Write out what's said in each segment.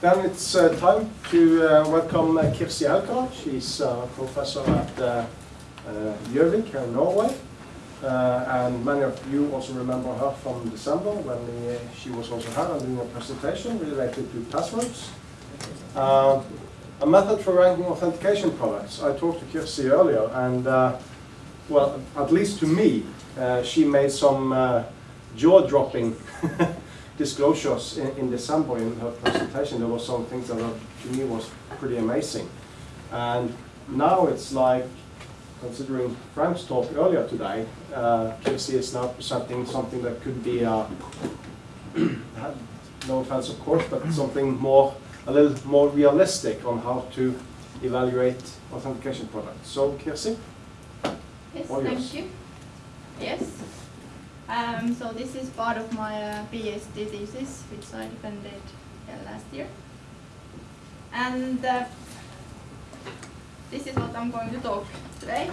then it's uh, time to uh, welcome uh, Kirsi Aukra. She's a professor at uh, uh, in Norway. Uh, and many of you also remember her from December when uh, she was also here doing a presentation related to passwords. Uh, a method for ranking authentication products. I talked to Kirsi earlier and, uh, well, at least to me, uh, she made some uh, jaw-dropping disclosures in, in December in her presentation. There were some things that to me was pretty amazing. And now it's like, considering Frank's talk earlier today, uh, is now presenting something that could be, uh, no offense of course, but something more, a little more realistic on how to evaluate authentication products. So Kirsi? Yes, yours. thank you. Yes. Um, so this is part of my uh, PhD thesis, which I defended uh, last year. And uh, this is what I'm going to talk today.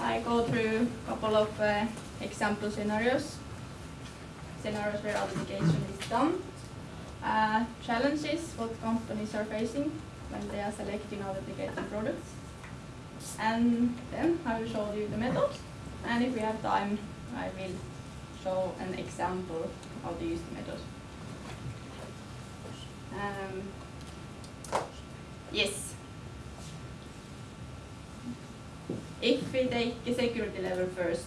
I go through a couple of uh, example scenarios, scenarios where authentication is done, uh, challenges what companies are facing when they are selecting authenticating products, and then I will show you the methods, And if we have time, I will show an example use the method. Um, yes. If we take a security level first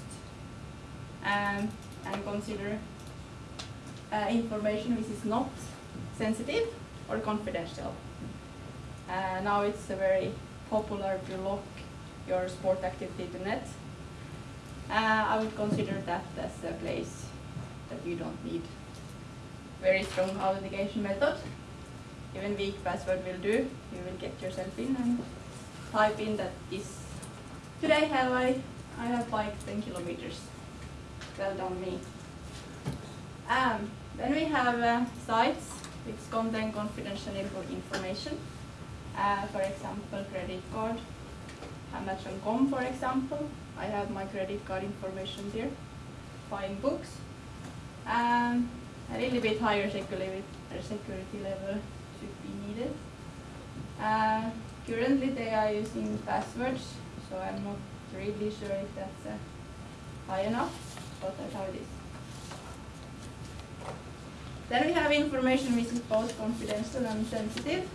um, and consider uh, information which is not sensitive or confidential. Uh, now it's a very popular to lock your sport activity to net. Uh, I would consider that as a place that you don't need very strong authentication method. Even weak password will do. You will get yourself in and type in that this today have I I have biked 10 kilometers. Well done me. Um, then we have uh, sites which contain confidential info information. Uh, for example, credit card, Amazon.com for example. I have my credit card information there. Buying books. Um, a little bit higher security, security level should be needed. Uh, currently they are using passwords, so I'm not really sure if that's uh, high enough, but that's how it is. Then we have information which is both confidential and sensitive.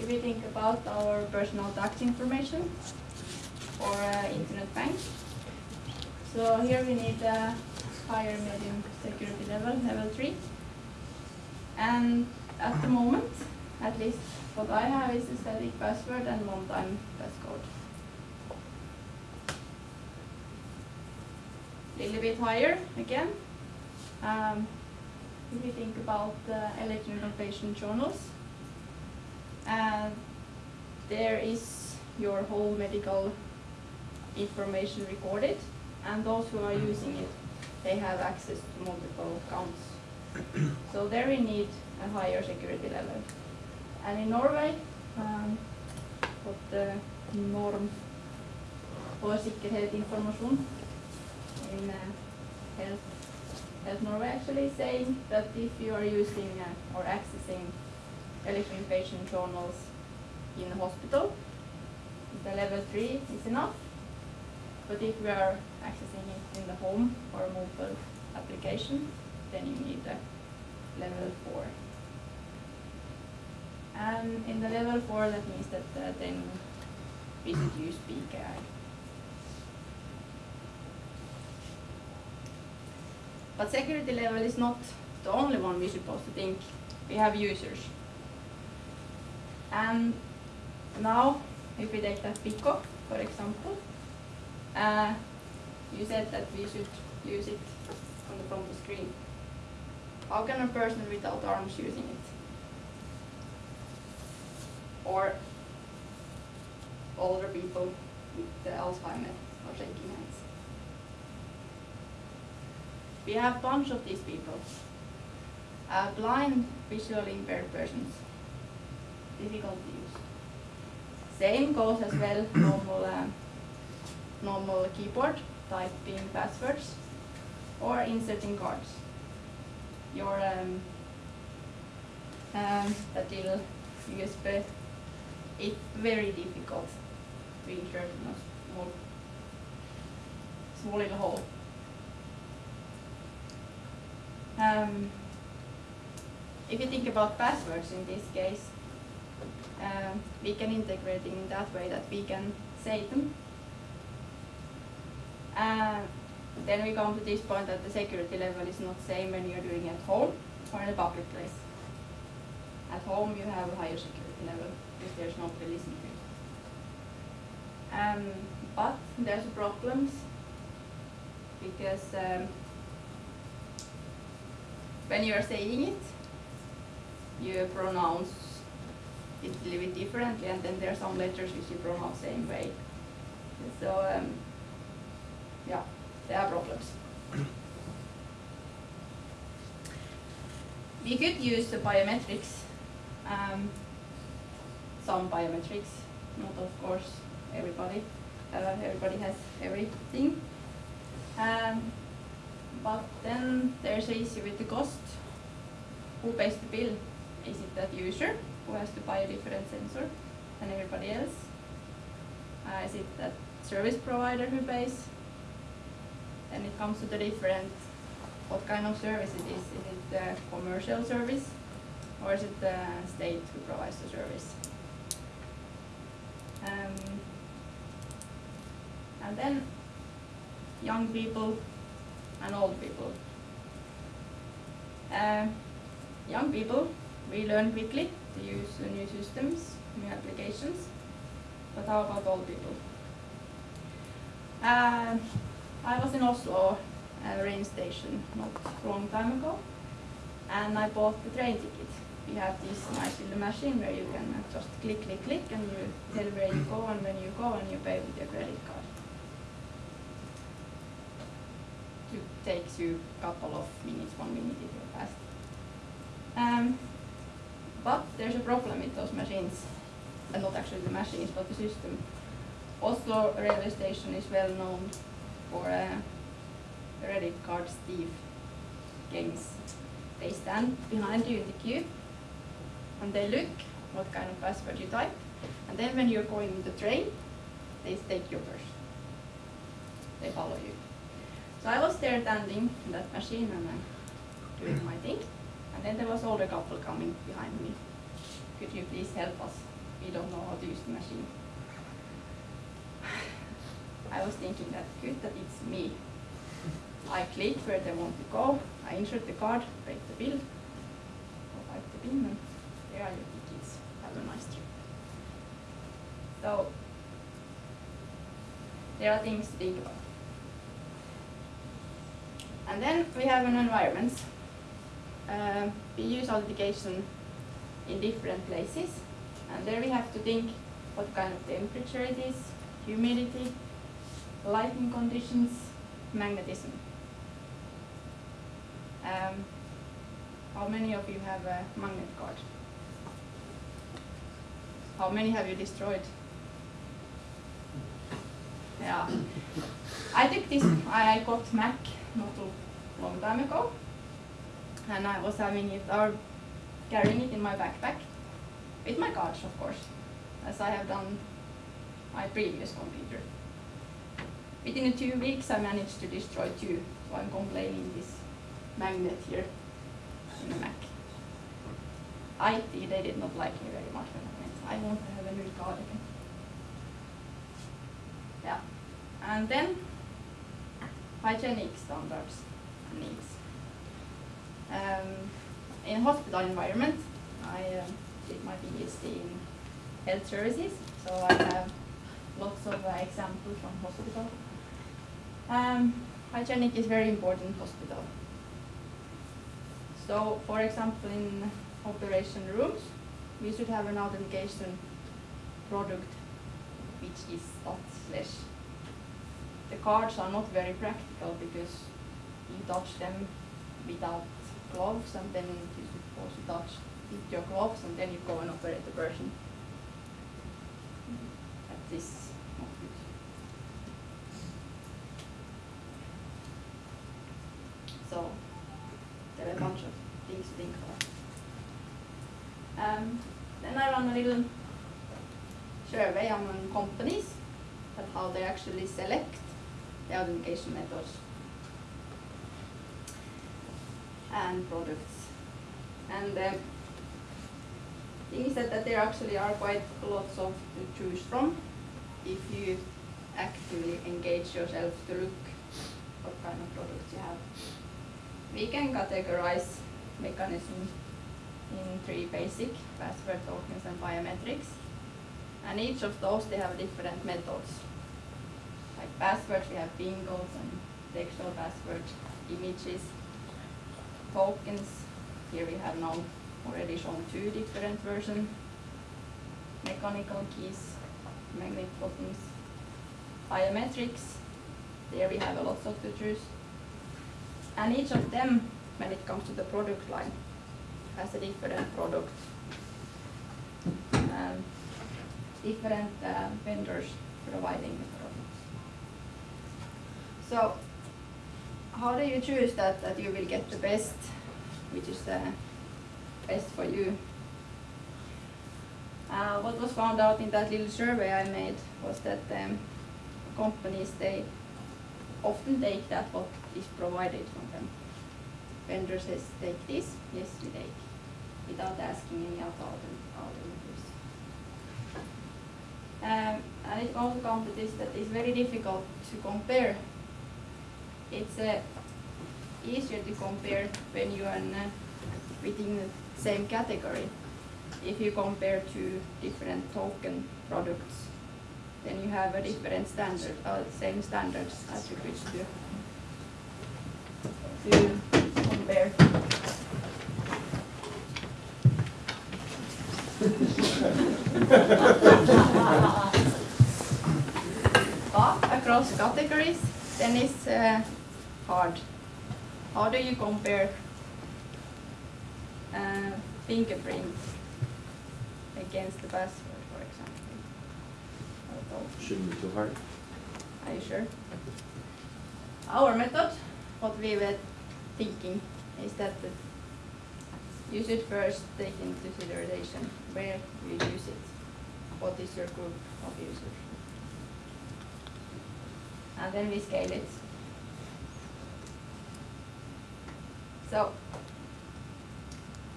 If we think about our personal tax information or uh, internet bank. So here we need a higher medium security level, level 3. And at the moment, at least what I have is a static password and one-time passcode. Little bit higher again. Um, if you think about uh, electronic patient journals, and there is your whole medical information recorded, and those who are using it, they have access to multiple accounts. so there we need a higher security level. And in Norway, um, what the norm for sikkerhetsinformasjon in uh, health, health Norway actually saying that if you are using uh, or accessing electronic patient journals in a hospital, the level 3 is enough. But if we are accessing it in the home or mobile application, then you need a level 4. And in the level 4, that means that uh, then we should use PKI. But security level is not the only one we're supposed to think. We have users. And now, if we take that Pico, for example, uh, you said that we should use it on the, from the screen. How can a person without arms using it? Or older people with the Alzheimer or shaking hands. We have a bunch of these people. Uh, blind, visually impaired persons. Difficult to use. Same goes as well normal, uh, normal keyboard, typing passwords, or inserting cards. Your um, um, that little USB. It's very difficult to insert in a small, small little hole. Um, if you think about passwords in this case, um, we can integrate in that way that we can save them. Uh, then we come to this point that the security level is not the same when you're doing at home or in a public place. At home you have a higher security level because there's nobody listening to you. Um, but there's problems because um, when you are saying it, you pronounce it a little bit differently, and then there are some letters which you pronounce the same way. So um, yeah, there are problems. we could use the biometrics, um, some biometrics, not of course everybody. Uh, everybody has everything. Um, but then there's an issue with the cost. Who pays the bill? Is it that user who has to buy a different sensor than everybody else? Uh, is it that service provider who pays? Then it comes to the different, what kind of service it is. Is it the commercial service or is it the state who provides the service? Um, and then young people and old people. Uh, young people, we learn quickly to use new systems, new applications, but how about old people? Uh, I was in Oslo uh, rain station not a long time ago, and I bought the train ticket. We have this nice little machine where you can just click, click, click, and you tell where you go and when you go, and you pay with your credit card. It takes you a couple of minutes, one minute if you're fast. Um, but there's a problem with those machines, and not actually the machines, but the system. Oslo railway station is well known for uh, credit card thief gangs. They stand behind you in the queue, and they look what kind of password you type, and then when you're going in the train, they take your purse. They follow you. So I was there standing in that machine and uh, doing my thing. And then there was older couple coming behind me. Could you please help us? We don't know how to use the machine. I was thinking that good that it's me. I click where they want to go. I insert the card, break the bill, provide the pin, and there are your tickets. Have a nice trip. So there are things to think about. And then we have an environment. Uh, we use authentication in different places. And there we have to think what kind of temperature it is, humidity, lighting conditions, magnetism. Um, how many of you have a magnet card? How many have you destroyed? Yeah. I took this, I got Mac not a long time ago. And I was having it, or carrying it in my backpack, with my cards of course, as I have done my previous computer. Within two weeks I managed to destroy two, so I'm complaining this magnet here in the Mac. IT, they did not like me very much when I went, I want to have a new card again. Yeah, and then hygienic standards and needs. Um, in hospital environment, I uh, did my PhD in health services, so I have lots of uh, examples from hospital. Um, hygienic is very important hospital. So, for example, in operation rooms, we should have an authentication product which is dot slash the cards are not very practical because you touch them without gloves and then you're supposed to touch with your gloves and then you go and operate the person. That is not good. So there are a bunch of things to think about. Um, then I run a little survey among companies at how they actually select the authentication methods and products. And um, thing is that, that there actually are quite lots of to choose from if you actively engage yourself to look what kind of products you have. We can categorize mechanisms in three basic, password tokens and biometrics. And each of those, they have different methods. Like passwords, we have bingos and textual password images, tokens. Here we have now already shown two different versions. Mechanical keys, magnetic buttons, biometrics. There we have a lot of to choose. And each of them, when it comes to the product line, has a different product. Um, different uh, vendors providing the products. So, how do you choose that, that you will get the best, which is the best for you? Uh, what was found out in that little survey I made was that um, companies, they often take that what is provided from them. Vendor says, take this, yes, we take, without asking any other alternatives. Um, and it also comes to this that it's very difficult to compare. It's uh, easier to compare when you are uh, within the same category. If you compare two different token products, then you have a different standard, uh, same standards attributes to, to compare. but across categories, then it's uh, hard. How do you compare uh, fingerprint against the password, for example? Although- Shouldn't be too hard. Are you sure? Our method, what we were thinking, is that you should first take into consideration where you use it. What is your group of users? And then we scale it. So,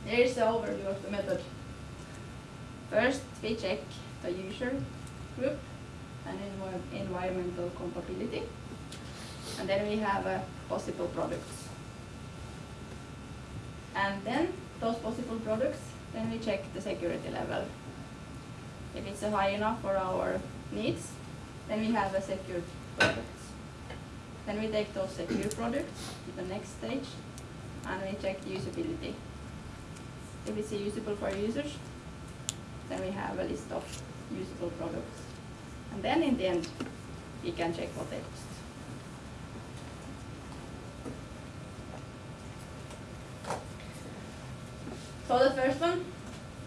there is the overview of the method. First, we check the user group and environmental compatibility. And then we have uh, possible products. And then those possible products, then we check the security level. If it's uh, high enough for our needs, then we have a secure products. Then we take those secure products to the next stage and we check usability. If it's usable for users, then we have a list of usable products. And then in the end, we can check what they cost. So the first one,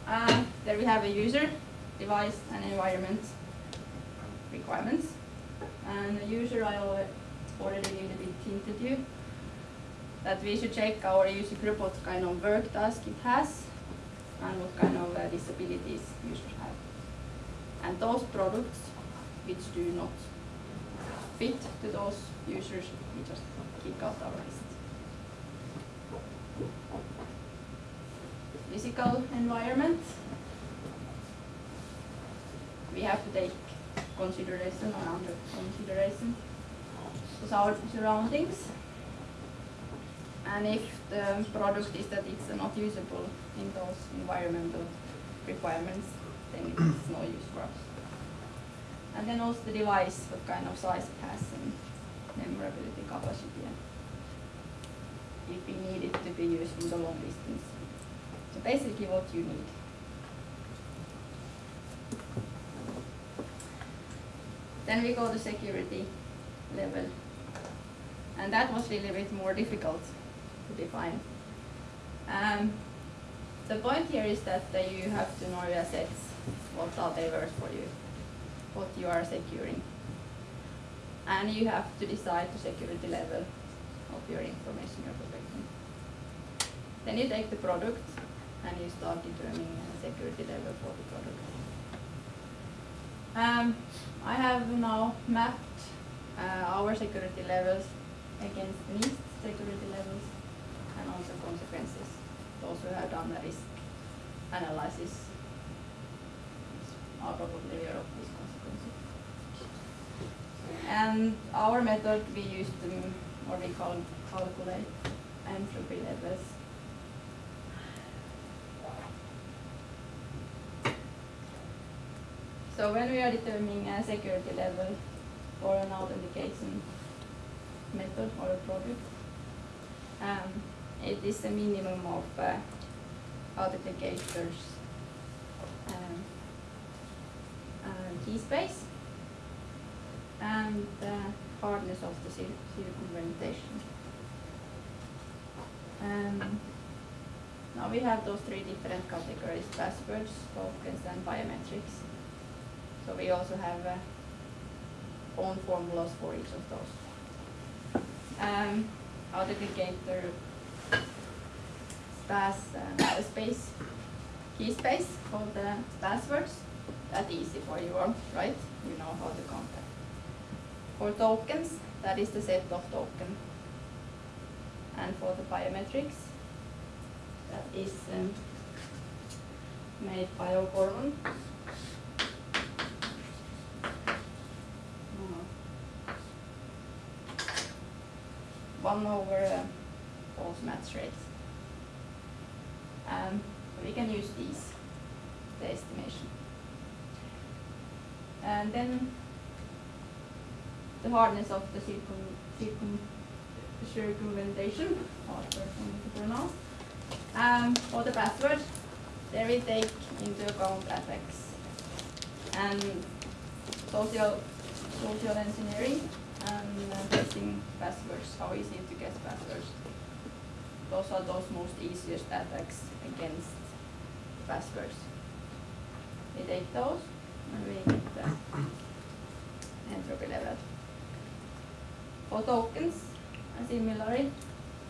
uh, there we have a user, device, and environment requirements. And the user, I al- already a bit hinted you that we should check our user group what kind of work task it has and what kind of uh, disabilities users have. And those products which do not fit to those users, we just kick out our list. Physical environment. We have to take consideration or under consideration our surroundings. And if the product is that it's not usable in those environmental requirements, then it's no use for us. And then also the device, what kind of size it has and memorability capacity. and If we need it to be used in the long distance. So basically what you need. Then we go to security level. And that was really a bit more difficult to define. Um, the point here is that uh, you have to know your assets, what are they worth for you, what you are securing. And you have to decide the security level of your information you're protecting. Then you take the product and you start determining a security level for the product. Um, I have now mapped uh, our security levels against NIST security levels and also consequences. Those who have done the risk analysis are probably aware of. And our method we use to, or we call calculate entropy levels. So when we are determining a security level for an authentication method or a product, um, it is a minimum of uh, authenticators um, uh, key space and the hardness of the cir- circumvention. Um, now we have those three different categories, passwords, tokens and biometrics. So we also have uh, own formulas for each of those. Um, authenticator pass uh, space, key space for the passwords. That's easy for you all, right? You know how to contact. For tokens, that is the set of token. And for the biometrics, that is um, made by O'Gorman. One over uh, false match rates. Um, we can use these, the estimation. And then the hardness of the circum, circum, circumvention, hard to pronounce. Um, for the password, there we take into account effects and social, social engineering and uh, guessing passwords, how easy to guess passwords. Those are those most easiest attacks against passwords. We take those and we get the entropy level. For tokens, similarly,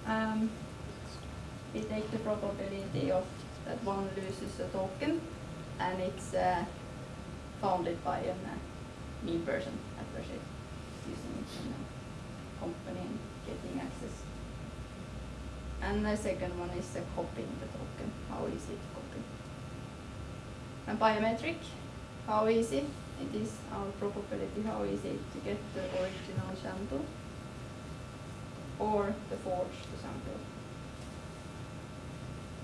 um, we take the probability of that one loses a token and it's uh, founded by a uh, me person adversary using it in a company and getting access. And the second one is uh, copying the token, how easy to copy. And biometric, how easy it is, our probability, how easy to get the original sample or the forged sample.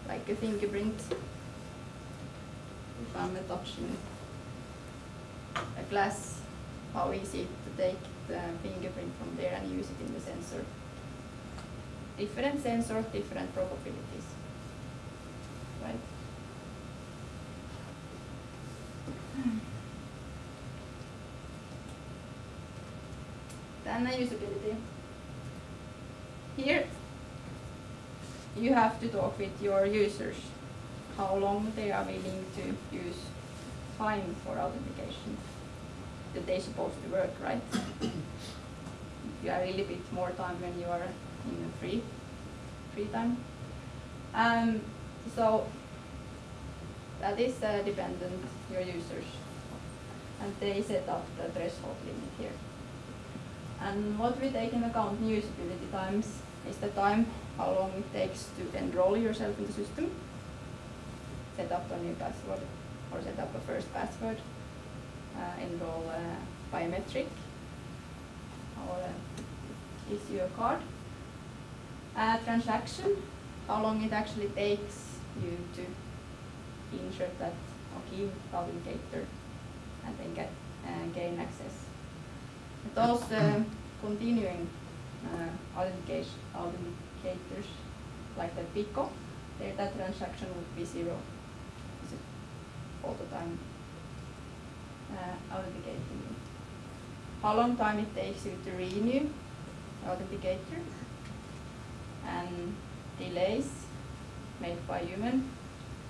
Like a fingerprint, if I'm touching a glass, how easy to take the fingerprint from there and use it in the sensor. Different sensors, different probabilities. Right? Then the usability. Here you have to talk with your users how long they are willing to use time for authentication that they're supposed to work, right? you have a little bit more time when you are in free free time. Um, so that is uh, dependent your users, and they set up the threshold limit here. And what we take into account in usability times is the time how long it takes to enroll yourself in the system, set up a new password, or set up a first password, uh, enroll a biometric, or uh, issue a card. Uh, transaction, how long it actually takes you to insert that or key authenticator and then get uh, gain access. Those uh, continuing uh, authenticators like the PICO, that transaction would be zero all the time uh, authenticating. How long time it takes you to renew authenticator and delays made by human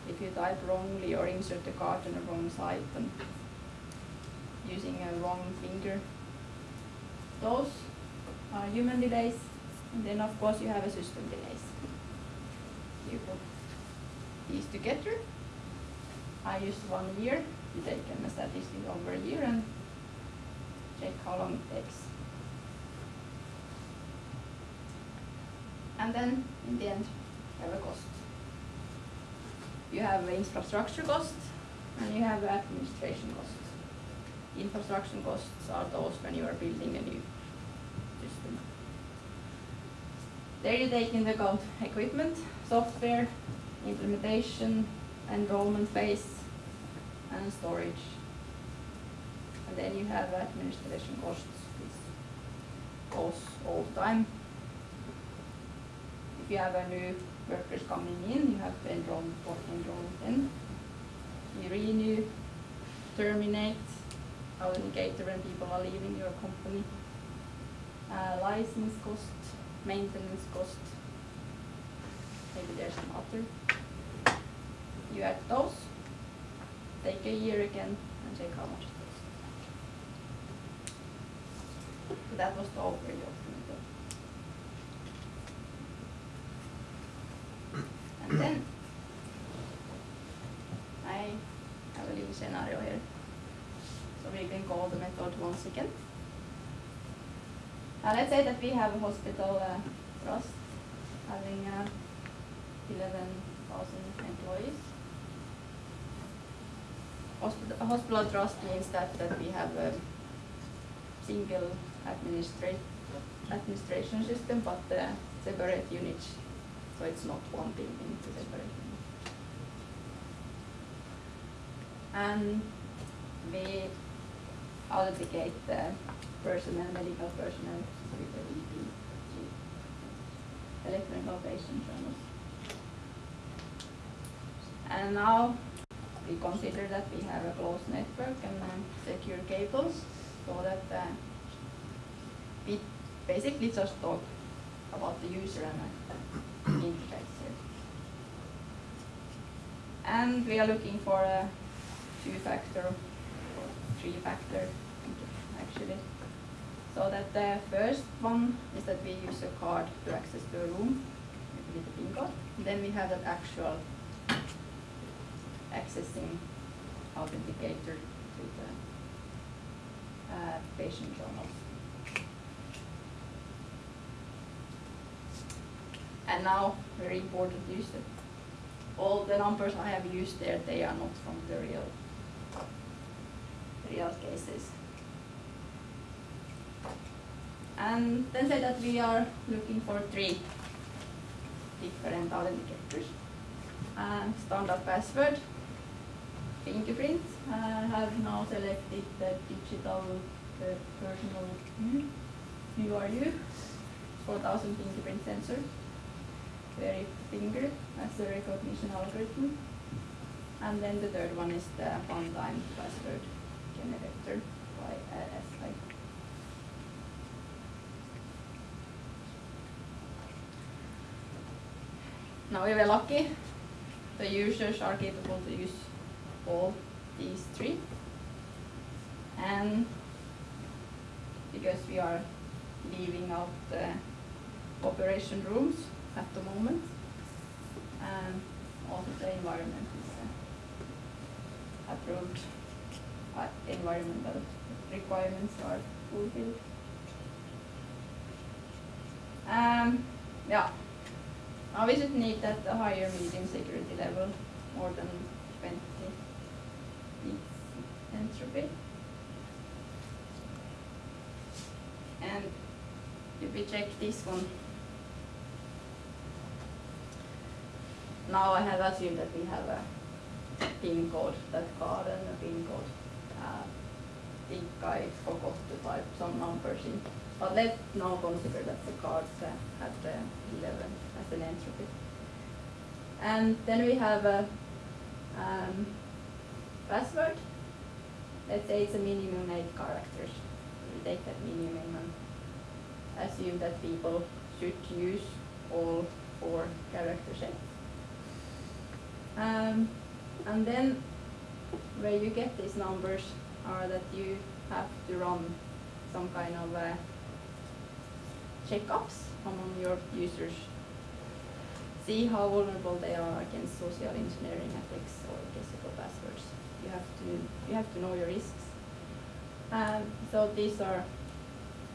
if you type wrongly or insert the card on the wrong site and using a wrong finger. Those are human delays and then of course you have a system delays. You put these together. I used one year, you take a statistic over a year and check how long it takes. And then in the end, you have a cost. You have infrastructure cost and you have administration costs. Infrastructure costs are those when you are building a new system. There you take into account equipment, software, implementation, enrollment phase, and storage. And then you have administration costs, which goes all the time. If you have a new workers coming in, you have to enroll, enroll them. You renew, terminate, authenticator when people are leaving your company. Uh, license cost, maintenance cost. Maybe there's some other. You add those, take a year again and check how much it costs. So that was the overview of the method. And then I have a little scenario here. So we can call the method once again. Uh, let's say that we have a hospital uh, trust having uh, 11,000 employees. Hospital, hospital trust means that, that we have a single administra- administration system, but uh, separate units. So it's not one building, it's separate unit. And we authenticate the personnel, medical personnel with the EPJ, electronic patient journals. And now we consider that we have a closed network and secure cables so that uh, we basically just talk about the user and uh, interface. And we are looking for a two-factor or three-factor actually. So that the first one is that we use a card to access a room with a PIN code. Then we have that actual accessing authenticator to the uh, patient journals. And now, very important use that all the numbers I have used there, they are not from the real, real cases. And then say that we are looking for three different authenticators. Uh, standard password, fingerprint. I have now selected the digital the personal mm, you, 4000 fingerprint sensor, very finger as the recognition algorithm. And then the third one is the one-time password SI. Now we were lucky. The users are capable to use all these three. And because we are leaving out the operation rooms at the moment, and also the environment is uh, approved, uh, environmental requirements are fulfilled. Um, yeah, now we should need that a higher medium security level, more than 20 bits entropy. And if we check this one, now I have assumed that we have a PIN code, that card and a PIN code. Uh, think I forgot to type some numbers in. But let's now consider that the cards uh, have the 11 as an entropy. And then we have a um, password. Let's say it's a minimum 8 characters. We take that minimum and assume that people should use all four character sets. Um, and then where you get these numbers are that you have to run some kind of uh, checkups among your users see how vulnerable they are against social engineering attacks or physical passwords. You have to you have to know your risks. Um, so these are,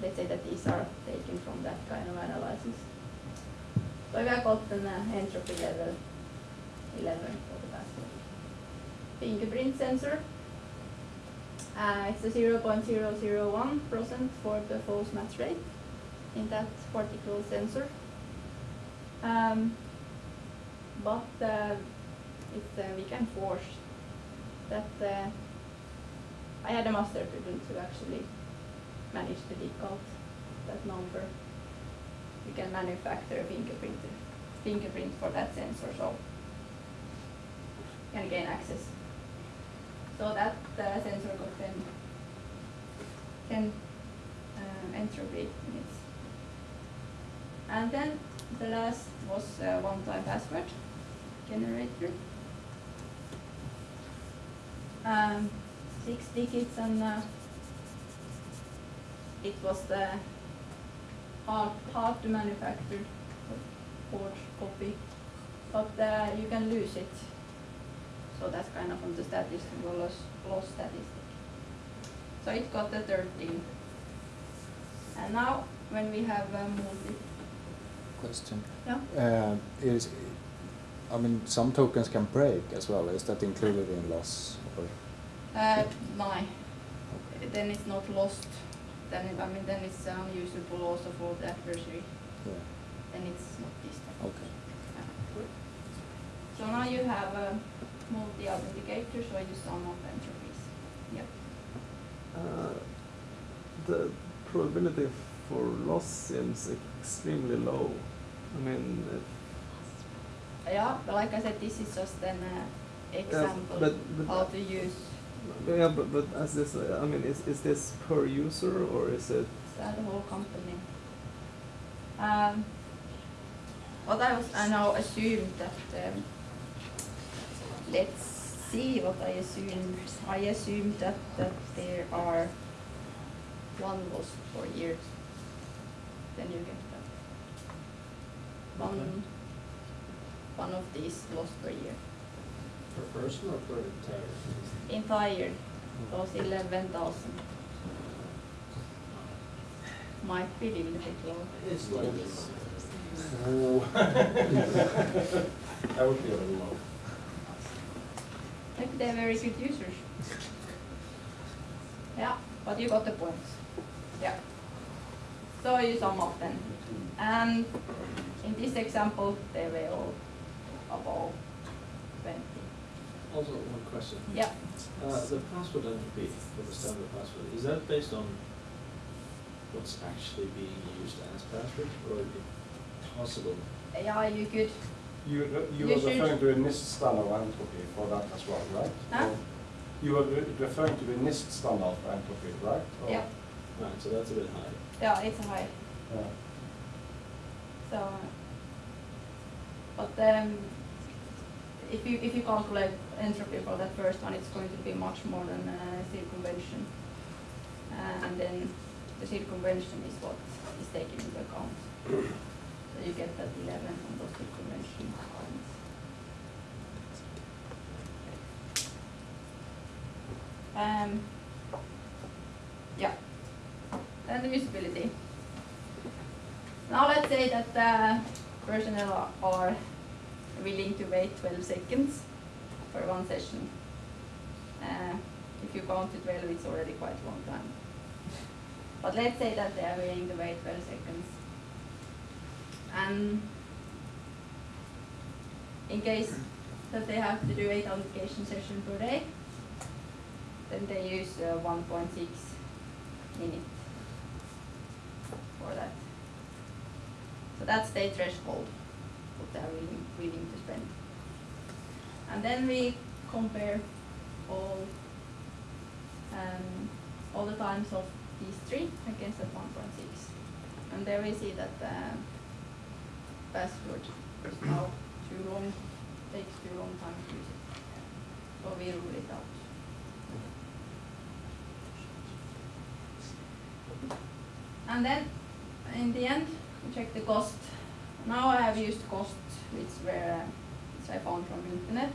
let's say that these are taken from that kind of analysis. So we have got an uh, entropy level 11 for the password. Fingerprint sensor. Uh, it's a 0.001% for the false match rate in that particular sensor. Um, but uh, it, uh, we can force that. Uh, I had a master student who actually managed to decode that number. We can manufacture a fingerprint, fingerprint for that sensor, so can gain access. So that the sensor 10, 10 uh, entropy units. And then the last was uh, one-time password generator. Um, six digits and uh, it was the hard, hard to manufacture board copy, but uh, you can lose it. So that's kind of on the statistical loss, loss statistic. So it got the 13. And now when we have a multi, Question. yeah, Uh, is, I mean, some tokens can break as well. Is that included in loss? Or? uh, nine. Then it's not lost. Then it, I mean then it's unusable also for the adversary. Yeah. Then it's not distant. Okay. So now you have a multi-authenticator, so you sum up entropys. Yep. Uh, the probability for loss seems extremely low. I mean, Yeah, but like I said, this is just an uh, example but- but- how to use yeah, but, but as this, uh, I mean, is, is this per user or is it? uh, the whole company. Um, what I was, I now assumed that, um, let's see what I assume. I assume that, that there are one loss per year. Then you get that. One, one of these lost per year. Per person or per entire? Entire, those eleven thousand. Might be a little bit low. It's like this. That would be a little low. Maybe they're very good users. Yeah, but you got the points. Yeah. So you sum up then. And in this example, they were all above twenty. Also, one question. Yeah, Uh, the password entropy for the standard password, is that based on what's actually being used as password or is it possible? yeah, you could, You, you You were should- referring to a NIST standard for entropy for that as well, right? Huh? Or You were re- referring to the NIST standard for entropy, right? Or- yeah, Right, so that's a bit high. yeah, it's high. Yeah. So, but um, if you if you calculate entropy for that first one, it's going to be much more than uh, circumvention, uh, and then the circumvention is what is taken into account. so you get that 11 on those circumvention points. Um, yeah, and the usability. Now let's say that uh, personnel are- are willing to wait 12 seconds for one session. Uh, if you count to 12, it's already quite a long time. But let's say that they are willing to wait 12 seconds. And in case that they have to do 8 authentication sessions per day, then they use uh, 1.6 minutes for that. So that's their threshold, what they're willing, willing to spend. And then we compare all, um, all the times of these three against that one point six. And there we see that the password is now too long, takes too long time to use it. So we rule it out. And then, in the end, we check the cost now I have used cost, which were, which I found from internet.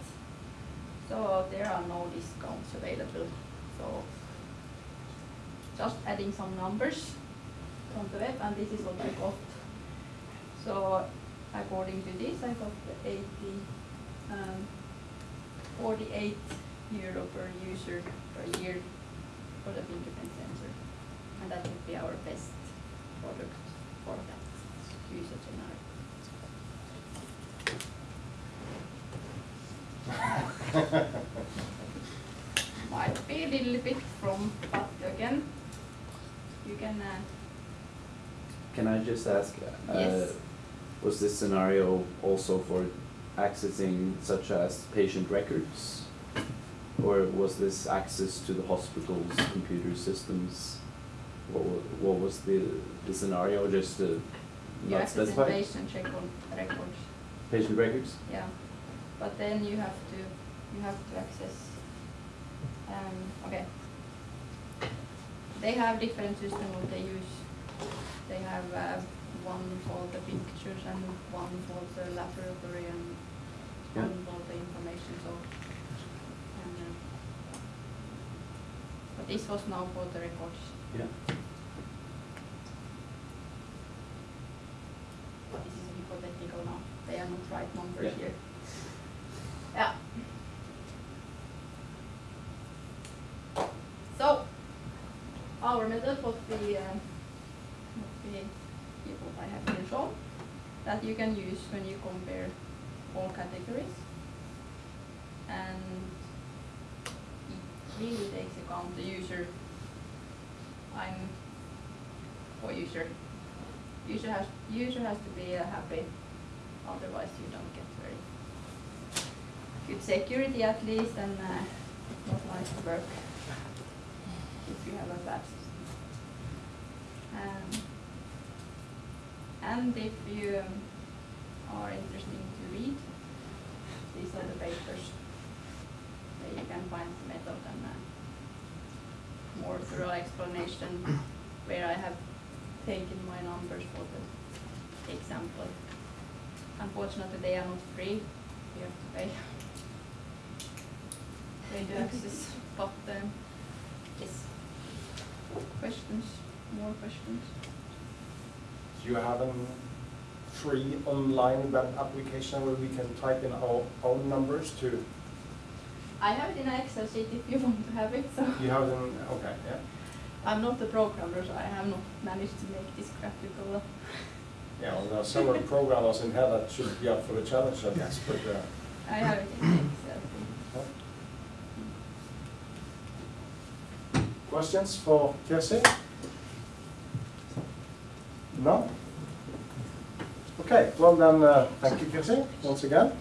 So there are no discounts available, so just adding some numbers from the web and this is what I got. According to this, I got the eighty, um, forty-eight euro per user per year for the fingerprint sensor. And that would be our best product for that user scenario. Might be a little bit from, but again, you can, uh, Can I just ask, uh, Yes. Was this scenario also for accessing such as patient records? Or was this access to the hospital's computer systems? What what was the, the scenario, just to not specify? patient records, Patient records? yeah. But then you have to, you have to access, um, okay. They have different systems they use. They have, uh, one for the pictures and one for the laboratory and Yeah. one for the information, so. and, uh, But this was now for the records. Yeah. But this is hypothetical now, they are not right numbers Yeah. here. Yeah. So, our method would be, uh, would be, here what I have here shown, that you can use when you compare all categories. And it really takes account the user. I'm for user. User has, user has to be uh, happy, otherwise you don't get very good security at least and uh, not nice work if you have a bad system. Um, and if you are interested to read, these are the papers that you can find the method and uh, more thorough explanation where I have taken my numbers for the example. Unfortunately, they are not free, you have to pay. They do access, but um, yes. Questions, more questions? Do you have a free online web application where we can type in our own numbers to, I have it in an Excel sheet if you want to have it, so. you have them, okay, yeah. I'm not a programmer, so I have not managed to make this graphical. Yeah, well, there are several programmers in here that should be up for the challenge, I guess, but, uh, I have it in Excel. Questions for Kirsi? No? Okay, well then, uh, thank you Kirsi, once again.